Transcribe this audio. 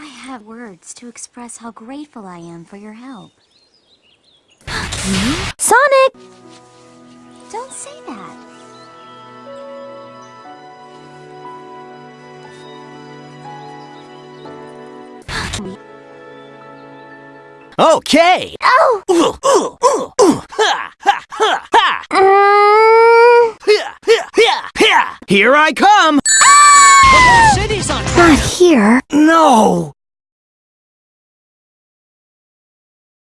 have words to express how grateful I am for your help. Sonic! Don't say that. Okay. Oh! Ooh, ooh, ooh, ooh. Ha, ha, ha, ha. Ha, ha, ha, ha. Here I come. Not here. No.